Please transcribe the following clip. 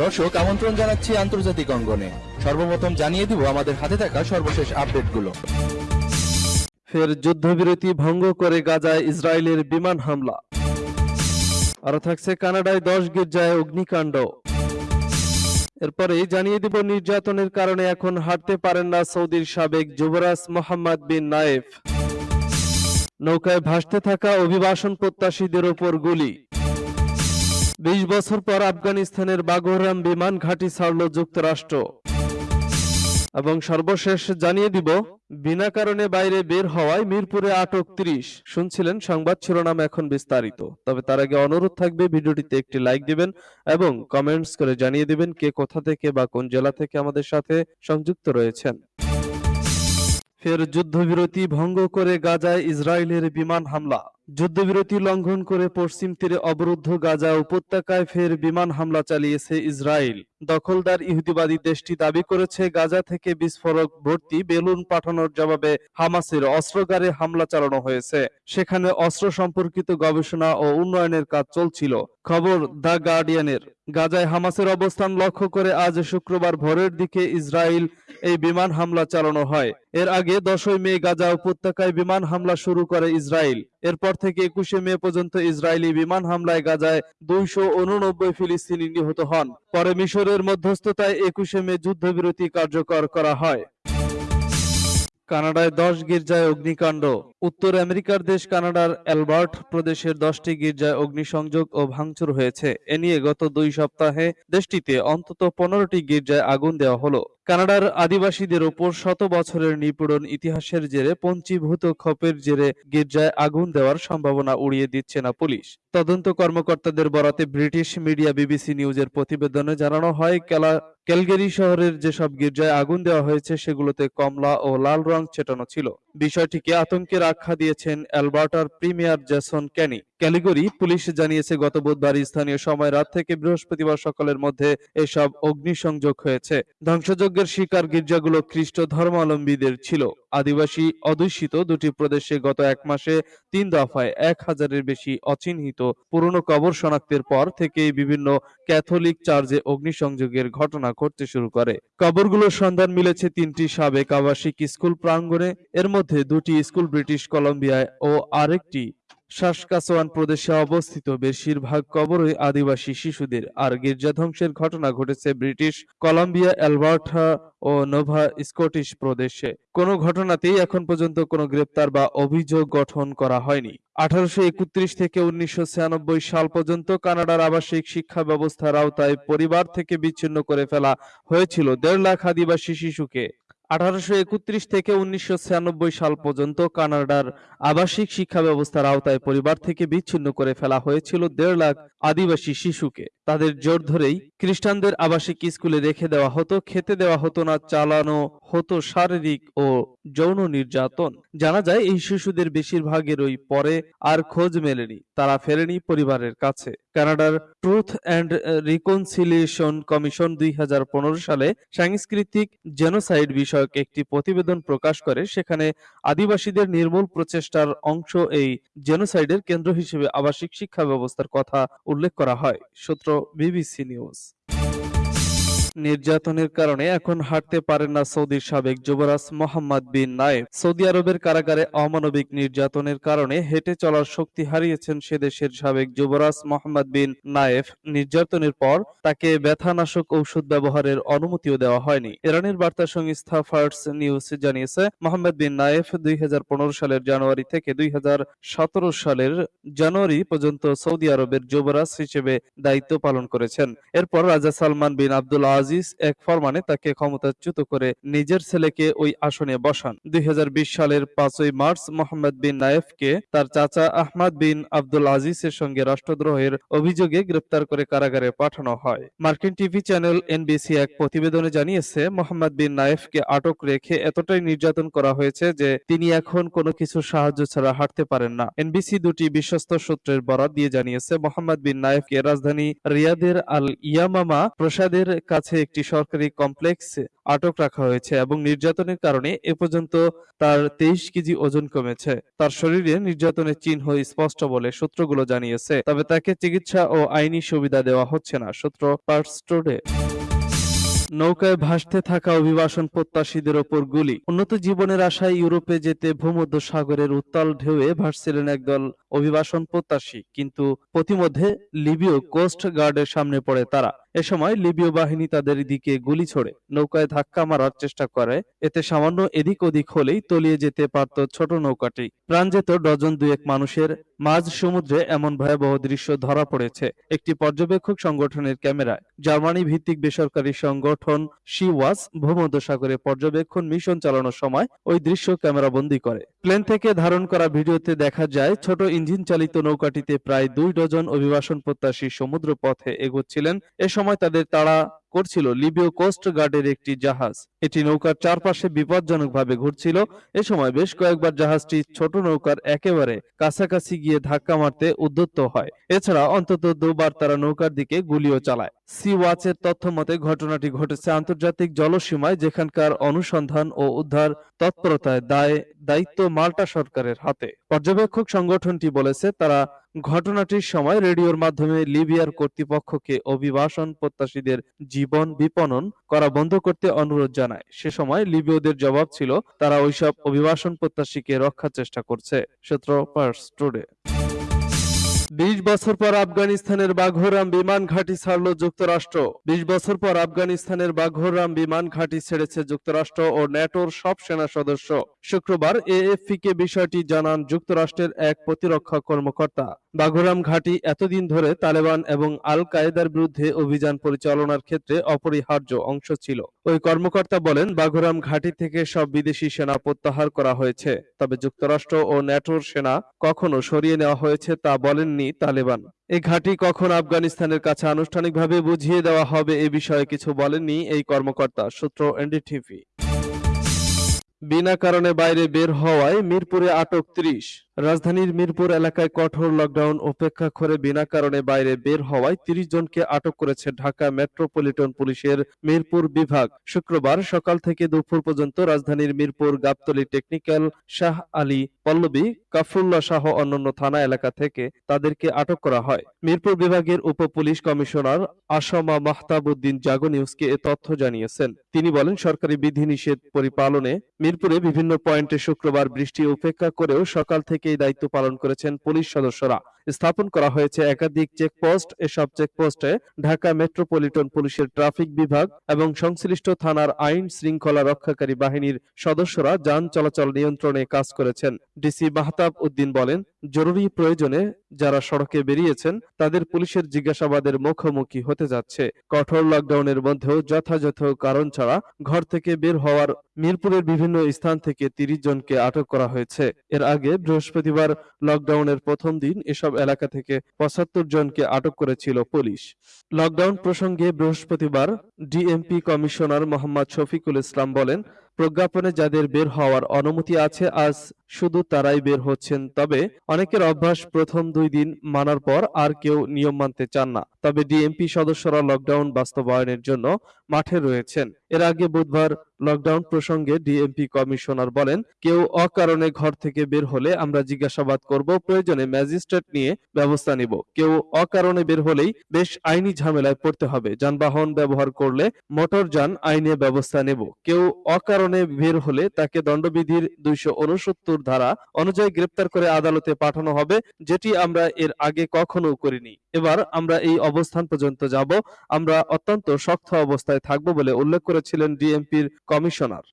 দর্শক, আমন্ত্রণ জানাচ্ছি আন্তর্জাতিক অঙ্গনে। সর্বপ্রথম জানিয়ে দিব আমাদের হাতে থাকা সর্বশেষ আপডেটগুলো। ফের যুদ্ধবিরতি ভঙ্গ করে গাজায় ইসরায়েলের বিমান হামলা। আরও থাকছে কানাডায় দশ গির্জায় অগ্নিকাণ্ড। এরপরেই জানিয়ে দিব নির্যাতনের কারণে এখন হাঁটতে পারেন না সৌদির সাবেক যুবরাজ মোহাম্মদ বিন নায়েফ। নৌকায় ভাসতে থাকা অভিবাসন প্রত্যাশীদের ওপর গুলি। বিশ বছর পর আফগানিস্তানের বাগোরাম বিমান ঘাঁটি ছাড়ল যুক্তরাষ্ট্র। এবং সর্বশেষ জানিয়ে দিব, বিনা কারণে বাইরে বের হওয়ায় মিরপুরে আটক ত্রিশ শুনছিলেন সংবাদ শিরোনাম এখন বিস্তারিত। তবে তার আগে অনুরোধ থাকবে, ভিডিওটিতে একটি লাইক দিবেন এবং কমেন্টস করে জানিয়ে দিবেন কে কোথা থেকে বা কোন জেলা থেকে আমাদের সাথে সংযুক্ত রয়েছেন। ফের যুদ্ধবিরতি ভঙ্গ করে গাজায় ইসরায়েলের বিমান হামলা। যুদ্ধবিরতি লঙ্ঘন করে পশ্চিম তীরে অবরুদ্ধ গাজা উপত্যকায় ফের বিমান হামলা চালিয়েছে ইসরায়েল। দখলদার ইহুদিবাদী দেশটি দাবি করেছে, গাজা থেকে বিস্ফোরক ভর্তি বেলুন পাঠানোর জবাবে হামাসের অস্ত্রগারে হামলা চালানো হয়েছে। সেখানে অস্ত্র সম্পর্কিত গবেষণা ও উন্নয়নের কাজ চলছিল। খবর দ্য গার্ডিয়ানের। গাজায় হামাসের অবস্থান লক্ষ্য করে আজ শুক্রবার ভোরের দিকে ইসরায়েল এই বিমান হামলা চালানো হয়। এর আগে দশই মে গাজা উপত্যকায় বিমান হামলা শুরু করে ইসরায়েল। এরপর থেকে একুশে মে পর্যন্ত ইসরায়েলি বিমান হামলায় গাজায় দুইশো উননব্বই ফিলিস্তিনি নিহত হন। পরে মিশরের মধ্যস্থতায় একুশে মে যুদ্ধবিরতি কার্যকর করা হয়। কানাডায় দশ গির্জায় অগ্নিকাণ্ড। উত্তর আমেরিকার দেশ কানাডার অ্যালবার্ট প্রদেশের দশটি গির্জায় অগ্নিসংযোগ ও ভাঙচুর হয়েছে। এ নিয়ে গত দুই সপ্তাহে দেশটিতে অন্তত পনেরোটি গির্জায় আগুন দেওয়া হলো। কানাডার আদিবাসীদের ওপর শত বছরের নিপীড়ন ইতিহাসের জেরে পঞ্চীভূত ক্ষোভের জেরে গির্জায় আগুন দেওয়ার সম্ভাবনা উড়িয়ে দিচ্ছে না পুলিশ। তদন্ত কর্মকর্তাদের বরাতে ব্রিটিশ মিডিয়া বিবিসি নিউজের প্রতিবেদনে জানানো হয়, কেলা ক্যালগেরি শহরের যেসব গির্জায় আগুন দেওয়া হয়েছে সেগুলোতে কমলা ও লাল রং ছেটানো ছিল। বিষয়টিকে আতঙ্কের আখ্যা দিয়েছেন অ্যালবার্টার premier Jason Kenney. Calgary police জানিয়েছে, গত বুধবার স্থানীয় সময় রাত থেকে বৃহস্পতিবার সকালের মধ্যে এসব অগ্নিসংযোগ হয়েছে। ধ্বংসযজ্ঞের শিকার গির্জাগুলো খ্রিস্ট ধর্মাবলম্বীদের ছিল। আদিবাসী অধ্যুষিত দুটি প্রদেশে গত এক মাসে তিন দফায় এক হাজারের বেশি অচিহ্নিত পুরনো কবর শনাক্তের পর থেকেই বিভিন্ন ক্যাথলিক চার্চে অগ্নিসংযোগের ঘটনা ঘটতে শুরু করে। কবরগুলোর সন্ধান মিলেছে তিনটি সাবেক আবাসিক স্কুল প্রাঙ্গণে। এর মধ্যে দুটি স্কুল ব্রিটিশ কলম্বিয়ায় ও আরেকটি সাসকাচোয়ান প্রদেশে অবস্থিত বেশিরভাগ কবরই আদিবাসী শিশুদের। আর গির্জা ধ্বংসের ঘটনা ঘটেছে ব্রিটিশ কলম্বিয়া, অ্যালবার্টা ও নোভা স্কটিশ প্রদেশে। কোনো ঘটনাতেই এখন পর্যন্ত কোনো গ্রেপ্তার বা অভিযোগ গঠন করা হয়নি। আঠারোশো একত্রিশ থেকে উনিশশো ছিয়ানব্বই সাল পর্যন্ত কানাডার আবাসিক শিক্ষা ব্যবস্থার আওতায় পরিবার থেকে বিচ্ছিন্ন করে ফেলা হয়েছিল দেড় লাখ আদিবাসী শিশুকে। আঠারোশো একত্রিশ থেকে উনিশশো ছিয়ানব্বই সাল পর্যন্ত কানাডার আবাসিক শিক্ষা ব্যবস্থার আওতায় পরিবার থেকে বিচ্ছিন্ন করে ফেলা হয়েছিল দেড় লাখ আদিবাসী শিশুকে। তাদের জোর ধরেই খ্রিস্টানদের আবাসিক স্কুলে রেখে দেওয়া হতো, খেতে দেওয়া হতো না, চালানো হতো শারীরিক ও যৌন নির্যাতন। জানা যায়, এই শিশুদের বেশিরভাগেরই পরে আর খোঁজ মেলেনি, তারা ফেরেনি পরিবারের কাছে। কানাডার ট্রুথ অ্যান্ড রিকনসিলিয়েশন কমিশন দুই সালে সাংস্কৃতিক জেনোসাইড বিষয়ক একটি প্রতিবেদন প্রকাশ করে, সেখানে আদিবাসীদের নির্মূল প্রচেষ্টার অংশ এই জেনোসাইডের কেন্দ্র হিসেবে আবাসিক শিক্ষা ব্যবস্থার কথা উল্লেখ করা হয়। সূত্র বিবিসি নিউজ। নির্যাতনের কারণে এখন হাঁটতে পারেন না সৌদির সাবেক যুবরাজ মোহাম্মদ বিন নায়েব। সৌদি আরবের কারাগারে অমানবিক নির্যাতনের কারণে হেঁটে চলার শক্তি হারিয়েছেন সে দেশের সাবেক যুবরাজ মোহাম্মদ বিন নায়েফ নির্যাতনের পর তাকে ব্যথানাশক ঔষধ ব্যবহারের অনুমতিও দেওয়া হয়নি। ইরানের বার্তা সংস্থা ফার্স নিউজ জানিয়েছে, মোহাম্মদ বিন নায়েফ দুই হাজার পনেরো সালের জানুয়ারি থেকে দুই হাজার সতেরো সালের জানুয়ারি পর্যন্ত সৌদি আরবের যুবরাজ হিসেবে দায়িত্ব পালন করেছেন। এরপর রাজা সালমান বিন আব্দুল আজিজ এক ফরমানে তাকে ক্ষমতাচ্যুত করে নিজের ছেলেকে ওই আসনে বসান। দুই সালের পাঁচই মার্চ মোহাম্মদ বিন নায়েফকে তার চাচা আহমদ বিন আব্দুল আজিজের সঙ্গে রাষ্ট্রদ্রোহের অভিযোগে গ্রেপ্তার করে কারাগারে পাঠানো হয়। মার্কিন টিভি চ্যানেল এনবিসি এক প্রতিবেদনে জানিয়েছে, মোহাম্মদ বিন নায়েফকে আটক রেখে এতটাই নির্যাতন করা হয়েছে যে তিনি এখন কোনো কিছু সাহায্য ছাড়া হাঁটতে পারেন না। এনবিসি দুটি বিশ্বস্ত সূত্রের বরাত দিয়ে জানিয়েছে, মোহাম্মদ বিন নায়েফকে রাজধানী রিয়াদের আল ইয়ামামা প্রসাদের কাছে কাছে একটি সরকারি কমপ্লেক্সে আটক রাখা হয়েছে এবং নির্যাতনের কারণে এ পর্যন্ত তার তেইশ কেজি ওজন কমেছে। তার শরীরে নির্যাতনের চিহ্ন স্পষ্ট বলে সূত্রগুলো জানিয়েছে, তবে তাকে চিকিৎসা ও আইনি সুবিধা দেওয়া হচ্ছে না, সূত্র পার্টস টুডে নৌকায় ভাসতে থাকা অভিবাসন প্রত্যাশীদের ওপর গুলি। উন্নত জীবনের আশায় ইউরোপে যেতে ভূমধ্য সাগরের উত্তাল ঢেউয়ে ভাসছিলেন একদল অভিবাসন প্রত্যাশী, কিন্তু প্রতিমধ্যে লিবীয় কোস্ট গার্ডের সামনে পড়ে তারা। এ সময় লিবীয় বাহিনী তাদের দিকে গুলি ছোড়ে, নৌকায় ধাক্কা মারার চেষ্টা করে। এতে সামান্য এদিক ওদিক হলেই তলিয়ে যেতে পারত ছোট নৌকাটি। প্রাণ যেত ডজন দুয়েক মানুষের। মাঝ সমুদ্রে এমন ভয়াবহ দৃশ্য ধরা পড়েছে একটি পর্যবেক্ষক সংগঠনের ক্যামেরায়। জার্মানি ভিত্তিক বেসরকারি সংগঠন শিওয়াস ভূমধ্যসাগরে পর্যবেক্ষণ মিশন চালানোর সময় ওই দৃশ্য ক্যামেরা ক্যামেরাবন্দি করে। প্লেন থেকে ধারণ করা ভিডিওতে দেখা যায়, ছোট ইঞ্জিন চালিত নৌকাটিতে প্রায় দুই ডজন অভিবাসন প্রত্যাশী সমুদ্র পথে এগোচ্ছিলেন। এ সময় তাদের তাড়া করছিল। লিবীয় কোস্ট গার্ডের একটি জাহাজ। এটি নৌকার চারপাশে বিপজ্জনকভাবে ঘুরছিল। এ সময় বেশ কয়েকবার জাহাজটি ছোট নৌকার একেবারে কাছাকাছি গিয়ে ধাক্কা মারতে উদ্যত হয়। এছাড়া অন্তত দুবার তারা নৌকার দিকে গুলিও চালায়। সি ওয়াচের তথ্য মতে, ঘটনাটি ঘটেছে আন্তর্জাতিক জলসীমায়, যেখানকার অনুসন্ধান ও উদ্ধার তৎপরতায় দায়, দায়িত্ব মাল্টা সরকারের হাতে। পর্যবেক্ষক সংগঠনটি বলেছে, তারা ঘটনাটির সময় রেডিওর মাধ্যমে লিবিয়ার কর্তৃপক্ষকে অভিবাসন প্রত্যাশীদের জীবন বিপণন করা বন্ধ করতে অনুরোধ জানায়। সে সময় লিবীয়দের জবাব ছিল, তারা ওইসব অভিবাসন প্রত্যাশীকে রক্ষার চেষ্টা করছে, সূত্র পার্স টুডে বিশ বছর পর আফগানিস্তানের বাঘোরাম বিমান ঘাঁটি ছাড়ল যুক্তরাষ্ট্র। বিশ বছর পর আফগানিস্তানের বাঘোরাম বিমান ঘাঁটি ছেড়েছে যুক্তরাষ্ট্র ও ন্যাটোর সব সেনা সদস্য। শুক্রবার এএফপি কে বিষয়টি জানান যুক্তরাষ্ট্রের এক প্রতিরক্ষা কর্মকর্তা। বাঘোরাম ঘাঁটি এতদিন ধরে তালেবান এবং আল কায়েদার বিরুদ্ধে অভিযান পরিচালনার ক্ষেত্রে অপরিহার্য অংশ ছিল। ওই কর্মকর্তা বলেন, বাঘোরাম ঘাঁটি থেকে সব বিদেশি সেনা প্রত্যাহার করা হয়েছে, তবে যুক্তরাষ্ট্র ও ন্যাটোর সেনা কখনো সরিয়ে নেওয়া হয়েছে তা বলেননি তালেবান। এই ঘাঁটি কখন আফগানিস্তানের কাছে আনুষ্ঠানিকভাবে বুঝিয়ে দেওয়া হবে এ বিষয়ে কিছু বলেননি এই কর্মকর্তা, সূত্র এনডিটিভি। বিনা কারণে বাইরে বের হওয়ায় মিরপুরে আটক ত্রিশ। রাজধানীর মিরপুর এলাকায় কঠোর লকডাউন উপেক্ষা করে বিনা কারণে বাইরে বের হওয়ায় তিরিশ জনকে আটক করেছে ঢাকা মেট্রোপলিটন পুলিশের মিরপুর বিভাগ। শুক্রবার সকাল থেকে দুপুর পর্যন্ত রাজধানীর মিরপুর গাবতলী টেকনিক্যাল শাহ আলী পল্লবী, কাফরুল্লাহ সহ অন্যান্য থানা এলাকা থেকে তাদেরকে আটক করা হয়। মিরপুর বিভাগের উপ পুলিশ কমিশনার আসামা মাহতাবুদ্দিন জাগো নিউজকে এ তথ্য জানিয়েছেন। তিনি বলেন, সরকারি বিধিনিষেধ পরিপালনে মিরপুরে বিভিন্ন পয়েন্টে শুক্রবার বৃষ্টি উপেক্ষা করেও সকাল থেকেই দায়িত্ব পালন করেছেন পুলিশ সদস্যরা। স্থাপন করা হয়েছে একাধিক চেকপোস্ট এসব চেকপোস্টে ঢাকা মেট্রোপলিটন পুলিশের ট্রাফিক বিভাগ এবং সংশ্লিষ্ট থানার আইন শৃঙ্খলা রক্ষাকারী বাহিনীর সদস্যরা যান চলাচল নিয়ন্ত্রণে কাজ করেছেন। ডিসি মাহতাব উদ্দিন বলেন, জরুরি প্রয়োজনে যারা সড়কে বেরিয়েছেন, তাদের পুলিশের জিজ্ঞাসাবাদের মুখোমুখি হতে যাচ্ছে। কঠোর লকডাউনের মধ্যেও যথাযথ কারণ ছাড়া ঘর থেকে বের হওয়ার মিরপুরের বিভিন্ন স্থান থেকে তিরিশ জনকে আটক করা হয়েছে। এর আগে বৃহস্পতিবার লকডাউনের প্রথম দিন এসব এলাকা থেকে পঁচাত্তর জনকে আটক করেছিল পুলিশ। লকডাউন প্রসঙ্গে বৃহস্পতিবার ডিএমপি কমিশনার মোহাম্মদ শফিকুল ইসলাম বলেন প্রজ্ঞাপনে যাদের বের হওয়ার অনুমতি আছে, আজ শুধু তারাই বের হচ্ছেন। তবে অনেকের অভ্যাস প্রথম দুই দিন মানার পর আর কেউ নিয়ম মানতে চান না। তবে ডিএমপি সদস্যরা লকডাউন বাস্তবায়নের জন্য মাঠে রয়েছেন। এর আগে বুধবার লকডাউন প্রসঙ্গে ডিএমপি কমিশনার বলেন, কেউ অকারণে ঘর থেকে বের হলে আমরা জিজ্ঞাসাবাদ করব, প্রয়োজনে ম্যাজিস্ট্রেট নিয়ে ব্যবস্থা নিব। কেউ অকারণে বের হলেই বেশ আইনি ঝামেলায় পড়তে হবে। যানবাহন ব্যবহার করলে মোটরযান আইনে ব্যবস্থা নেব। কেউ অকারণে বের হলে তাকে দণ্ডবিধির দুইশো উনসত্তর ধারা অনুযায়ী গ্রেপ্তার করে আদালতে পাঠানো হবে, যেটি আমরা এর আগে কখনো করিনি। এবার আমরা এই অবস্থান পর্যন্ত যাব। আমরা অত্যন্ত শক্ত অবস্থায় থাকব বলে উল্লেখ করেছিলেন ডিএমপির কমিশনার।